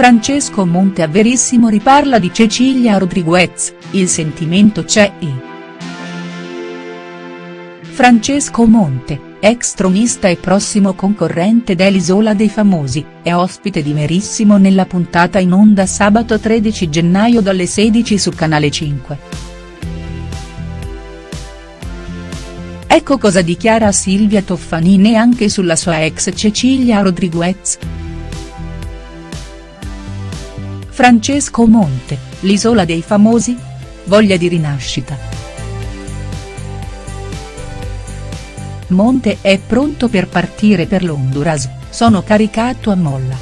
Francesco Monte a Verissimo riparla di Cecilia Rodriguez, il sentimento c'è e. Francesco Monte, ex tronista e prossimo concorrente dell'Isola dei Famosi, è ospite di Verissimo nella puntata in onda sabato 13 gennaio dalle 16 su Canale 5. Ecco cosa dichiara Silvia Toffanini anche sulla sua ex Cecilia Rodriguez. Francesco Monte, l'isola dei famosi? Voglia di rinascita. Monte è pronto per partire per l'Honduras, sono caricato a molla.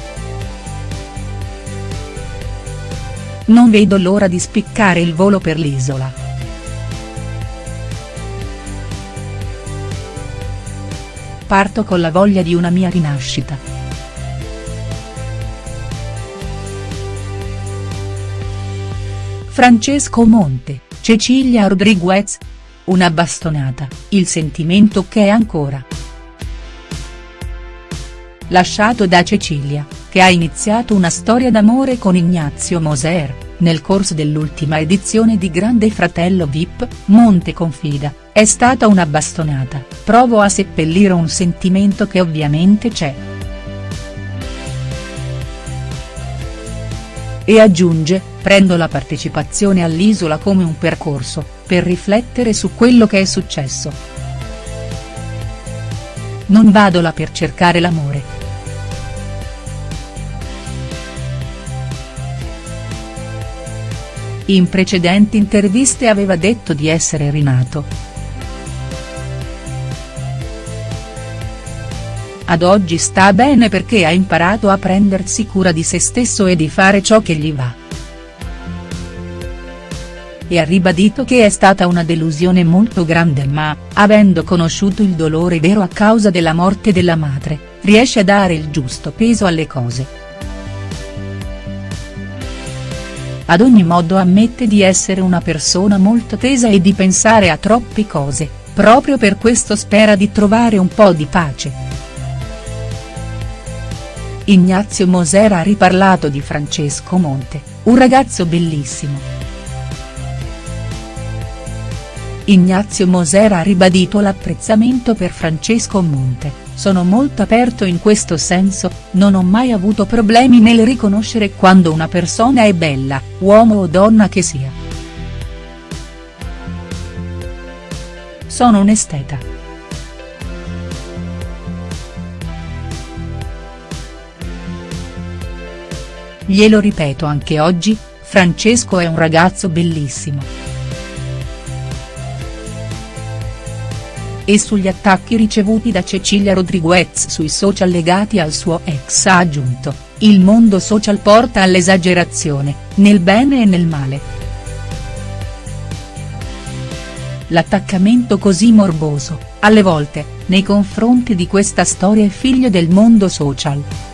Non vedo l'ora di spiccare il volo per l'isola. Parto con la voglia di una mia rinascita. Francesco Monte, Cecilia Rodriguez. Una bastonata, il sentimento che è ancora. Lasciato da Cecilia, che ha iniziato una storia d'amore con Ignazio Moser, nel corso dell'ultima edizione di Grande Fratello Vip, Monte confida, è stata una bastonata, provo a seppellire un sentimento che ovviamente c'è. E aggiunge, prendo la partecipazione all'Isola come un percorso, per riflettere su quello che è successo. Non vado là per cercare l'amore. In precedenti interviste aveva detto di essere rinato. Ad oggi sta bene perché ha imparato a prendersi cura di se stesso e di fare ciò che gli va. E ha ribadito che è stata una delusione molto grande ma, avendo conosciuto il dolore vero a causa della morte della madre, riesce a dare il giusto peso alle cose. Ad ogni modo ammette di essere una persona molto tesa e di pensare a troppe cose, proprio per questo spera di trovare un po' di pace. Ignazio Moser ha riparlato di Francesco Monte, un ragazzo bellissimo. Ignazio Moser ha ribadito l'apprezzamento per Francesco Monte, sono molto aperto in questo senso, non ho mai avuto problemi nel riconoscere quando una persona è bella, uomo o donna che sia. Sono un esteta. Glielo ripeto anche oggi, Francesco è un ragazzo bellissimo. E sugli attacchi ricevuti da Cecilia Rodriguez sui social legati al suo ex ha aggiunto, il mondo social porta all'esagerazione, nel bene e nel male. L'attaccamento così morboso, alle volte, nei confronti di questa storia è figlio del mondo social.